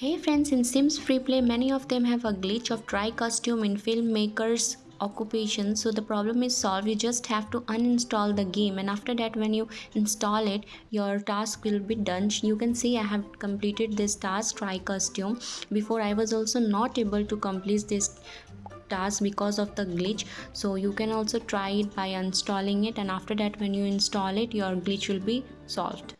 Hey friends, in Sims Free Play, many of them have a glitch of try costume in filmmakers occupation. So the problem is solved. You just have to uninstall the game. And after that when you install it your task will be done. You can see i have completed this task try costume. Before i was also not able to complete this task because of the glitch. So you can also try it by uninstalling it. And after that when you install it your glitch will be solved.